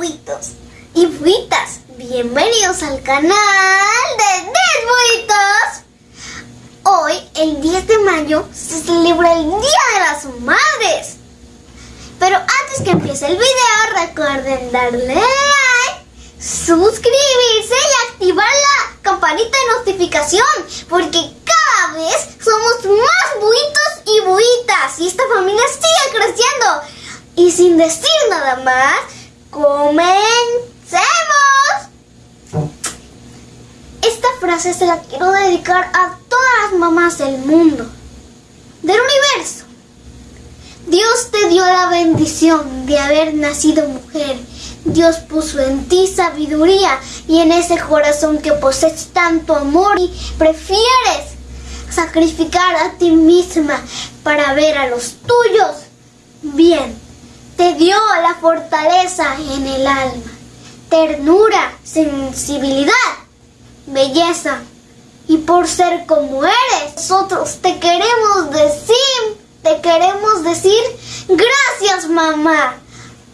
buitos y buitas, bienvenidos al canal de 10 buitos. Hoy, el 10 de mayo, se celebra el Día de las Madres. Pero antes que empiece el video, recuerden darle like, suscribirse y activar la campanita de notificación, porque cada vez somos más buitos y buitas y esta familia sigue creciendo. Y sin decir nada más, comencemos. Esta frase se la quiero dedicar a todas las mamás del mundo, del universo. Dios te dio la bendición de haber nacido mujer. Dios puso en ti sabiduría y en ese corazón que posees tanto amor y prefieres sacrificar a ti misma para ver a los tuyos bien. Te dio la fortaleza en el alma, ternura, sensibilidad, belleza. Y por ser como eres, nosotros te queremos decir, te queremos decir, gracias mamá,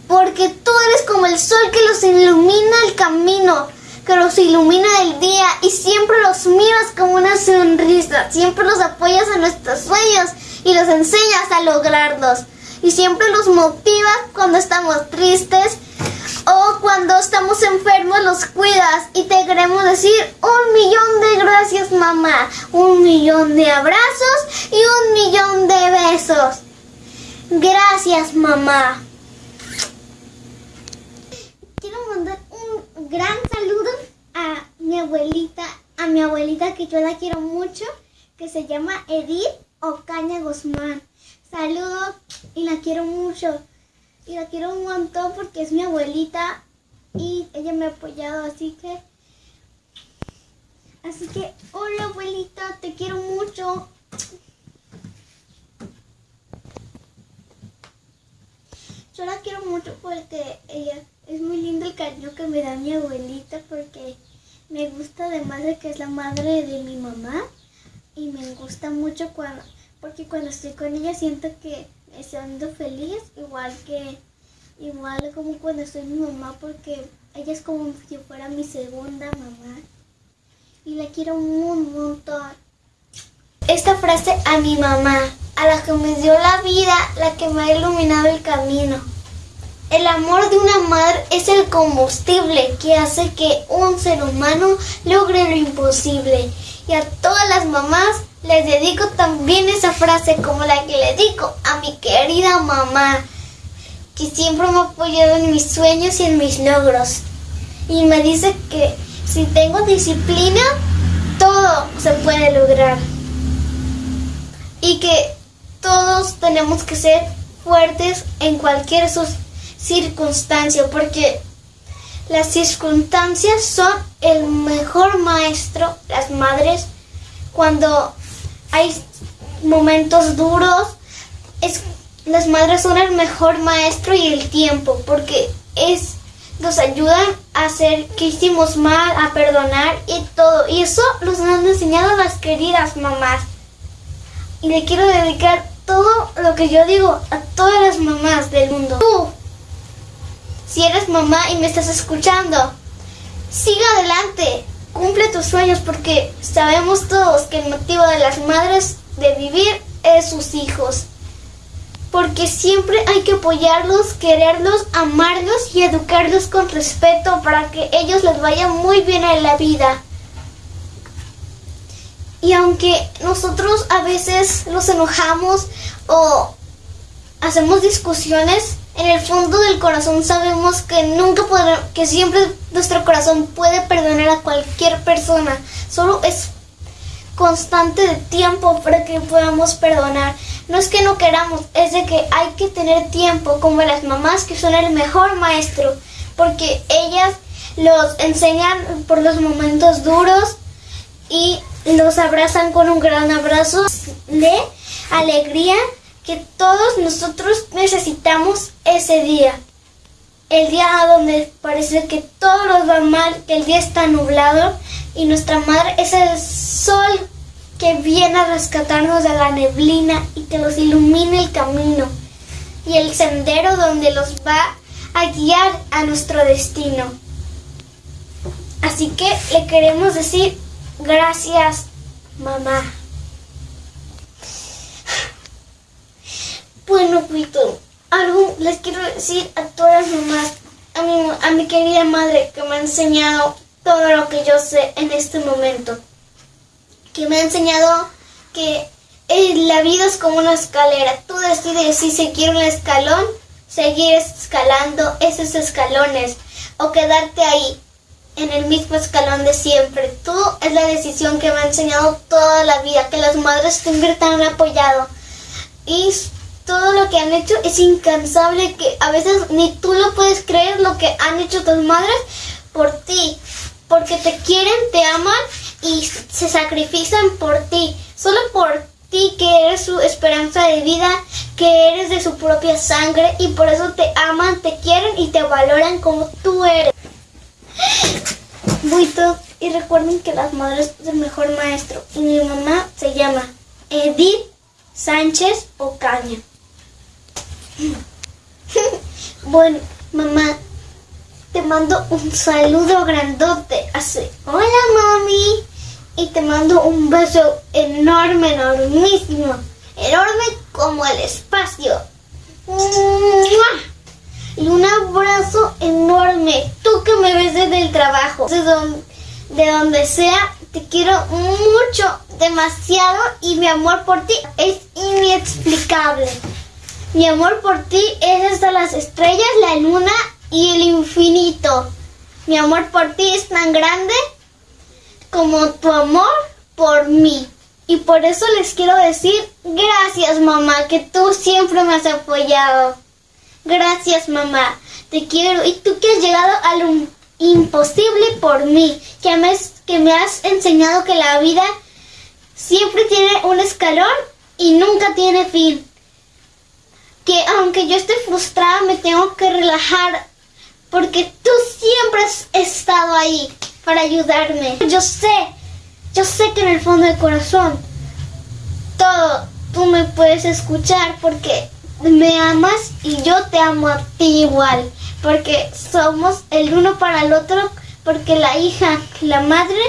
porque tú eres como el sol que los ilumina el camino, que los ilumina el día y siempre los miras como una sonrisa, siempre los apoyas en nuestros sueños y los enseñas a lograrlos. Y siempre los motivas cuando estamos tristes o cuando estamos enfermos los cuidas y te queremos decir un millón de gracias mamá, un millón de abrazos y un millón de besos. Gracias mamá. Quiero mandar un gran saludo a mi abuelita, a mi abuelita que yo la quiero mucho, que se llama Edith Ocaña Guzmán. Saludos y la quiero mucho. Y la quiero un montón porque es mi abuelita y ella me ha apoyado, así que... Así que, hola abuelita, te quiero mucho. Yo la quiero mucho porque ella es muy lindo el cariño que me da mi abuelita porque me gusta además de que es la madre de mi mamá y me gusta mucho cuando porque cuando estoy con ella siento que me siento feliz igual que igual como cuando estoy mi mamá porque ella es como si fuera mi segunda mamá. Y la quiero un montón. Esta frase a mi mamá a la que me dio la vida la que me ha iluminado el camino. El amor de una madre es el combustible que hace que un ser humano logre lo imposible. Y a todas las mamás les dedico también esa frase como la que le digo a mi querida mamá, que siempre me ha apoyado en mis sueños y en mis logros. Y me dice que si tengo disciplina, todo se puede lograr. Y que todos tenemos que ser fuertes en cualquier circunstancia, porque las circunstancias son el mejor maestro, las madres, cuando hay momentos duros, es, las madres son el mejor maestro y el tiempo, porque es nos ayudan a hacer que hicimos mal, a perdonar y todo. Y eso los han enseñado las queridas mamás. Y le quiero dedicar todo lo que yo digo a todas las mamás del mundo. Tú, si eres mamá y me estás escuchando, siga adelante, cumple tus sueños porque sabemos todos que el motivo de las madres de vivir es sus hijos. Porque siempre hay que apoyarlos, quererlos, amarlos y educarlos con respeto para que ellos les vaya muy bien en la vida. Y aunque nosotros a veces nos enojamos o hacemos discusiones, en el fondo del corazón sabemos que nunca podrá, que siempre nuestro corazón puede perdonar a cualquier persona. Solo es constante de tiempo para que podamos perdonar. No es que no queramos, es de que hay que tener tiempo, como las mamás que son el mejor maestro, porque ellas los enseñan por los momentos duros y los abrazan con un gran abrazo de alegría que todos nosotros necesitamos ese día. El día donde parece que todo nos va mal, que el día está nublado y nuestra madre es el sol que viene a rescatarnos de la neblina y que nos ilumina el camino y el sendero donde los va a guiar a nuestro destino. Así que le queremos decir gracias, mamá. Bueno, Pito, algo les quiero decir a todas las mamás, a mi, a mi querida madre que me ha enseñado todo lo que yo sé en este momento. Que me ha enseñado que eh, la vida es como una escalera. Tú decides si seguir un escalón, seguir escalando esos escalones o quedarte ahí en el mismo escalón de siempre. Tú es la decisión que me ha enseñado toda la vida, que las madres te han apoyado. Y todo lo que han hecho es incansable, que a veces ni tú lo puedes creer lo que han hecho tus madres por ti, porque te quieren, te aman y se sacrifican por ti, solo por ti que eres su esperanza de vida, que eres de su propia sangre y por eso te aman, te quieren y te valoran como tú eres. Buito, y recuerden que las madres es el mejor maestro y mi mamá se llama Edith Sánchez Ocaña. bueno, mamá, te mando un saludo grandote. Así, hola mami. Y te mando un beso enorme, enormísimo. Enorme como el espacio. Y un abrazo enorme. Tú que me ves desde el trabajo. De donde, de donde sea, te quiero mucho, demasiado. Y mi amor por ti es inexplicable. Mi amor por ti es hasta las estrellas, la luna y el infinito. Mi amor por ti es tan grande como tu amor por mí. Y por eso les quiero decir gracias mamá, que tú siempre me has apoyado. Gracias mamá, te quiero. Y tú que has llegado a lo imposible por mí, que me, que me has enseñado que la vida siempre tiene un escalón y nunca tiene fin que aunque yo esté frustrada me tengo que relajar porque tú siempre has estado ahí para ayudarme. Yo sé, yo sé que en el fondo del corazón todo tú me puedes escuchar porque me amas y yo te amo a ti igual, porque somos el uno para el otro, porque la hija, la madre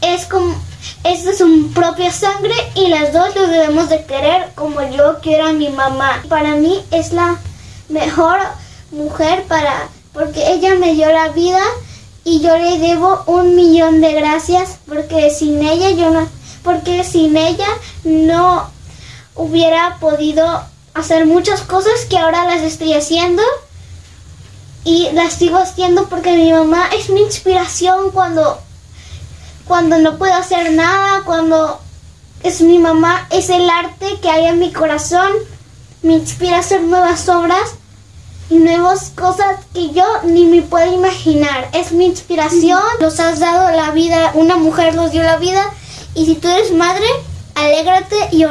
es como es de su propia sangre y las dos lo debemos de querer como yo quiero a mi mamá. Para mí es la mejor mujer para porque ella me dio la vida y yo le debo un millón de gracias porque sin ella yo no porque sin ella no hubiera podido hacer muchas cosas que ahora las estoy haciendo y las sigo haciendo porque mi mamá es mi inspiración cuando cuando no puedo hacer nada, cuando es mi mamá, es el arte que hay en mi corazón, me inspira a hacer nuevas obras y nuevas cosas que yo ni me puedo imaginar. Es mi inspiración, nos has dado la vida, una mujer nos dio la vida y si tú eres madre, alégrate y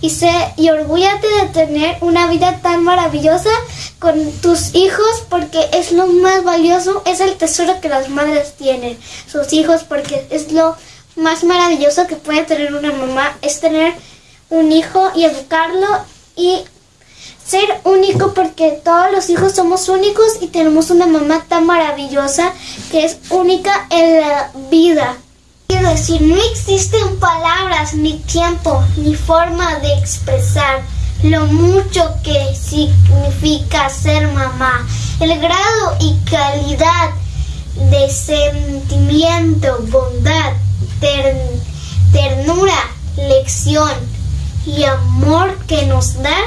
y sé y orgúllate de tener una vida tan maravillosa con tus hijos porque es lo más valioso, es el tesoro que las madres tienen, sus hijos porque es lo más maravilloso que puede tener una mamá, es tener un hijo y educarlo y ser único porque todos los hijos somos únicos y tenemos una mamá tan maravillosa que es única en la vida. Quiero decir, no existen palabras, ni tiempo, ni forma de expresar lo mucho que significa ser mamá, el grado y calidad de sentimiento, bondad, ternura, lección y amor que nos dan.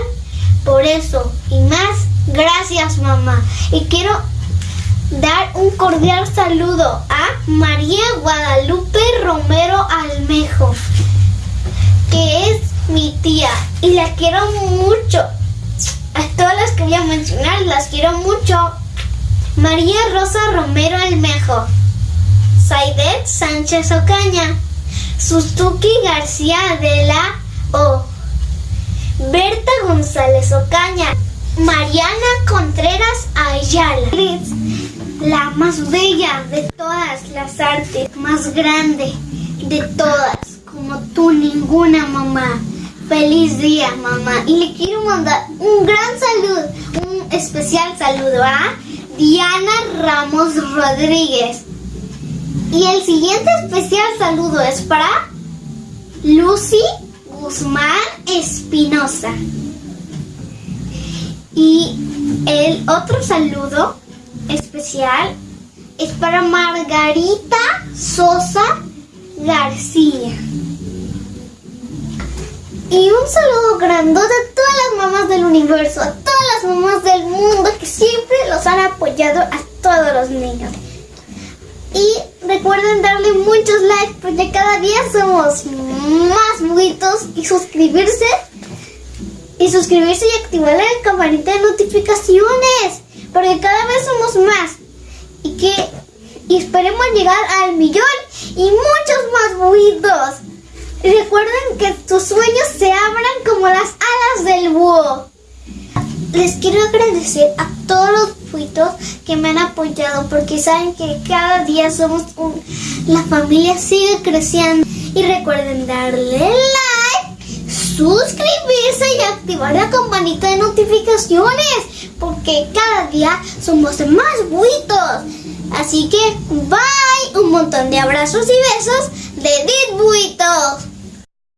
Por eso y más, gracias mamá. Y quiero dar un cordial saludo a María Guadalupe Romero Almejo, que es mi tía y la quiero mucho. A todas las que voy a mencionar las quiero mucho. María Rosa Romero Almejo, Saidet Sánchez Ocaña, Suzuki García de la O, Berta González Ocaña, Mariana Contreras Ayala la más bella de todas las artes, más grande de todas, como tú ninguna mamá. Feliz día, mamá. Y le quiero mandar un gran saludo, un especial saludo a Diana Ramos Rodríguez. Y el siguiente especial saludo es para Lucy Guzmán Espinosa. Y el otro saludo especial es para Margarita Sosa García. Y un saludo grandote a todas las mamás del universo, a todas las mamás del mundo que siempre los han apoyado a todos los niños. Y recuerden darle muchos likes porque cada día somos más buitos y suscribirse y suscribirse y activar la campanita de notificaciones porque cada vez somos más y que esperemos llegar al millón y muchos más buitos. Recuerden que tus sueños se abran como las alas del búho. Les quiero agradecer a todos los buitos que me han apoyado porque saben que cada día somos un... La familia sigue creciendo. Y recuerden darle like, suscribirse y activar la campanita de notificaciones porque cada día somos más buitos. Así que bye, un montón de abrazos y besos de Dit Buitos.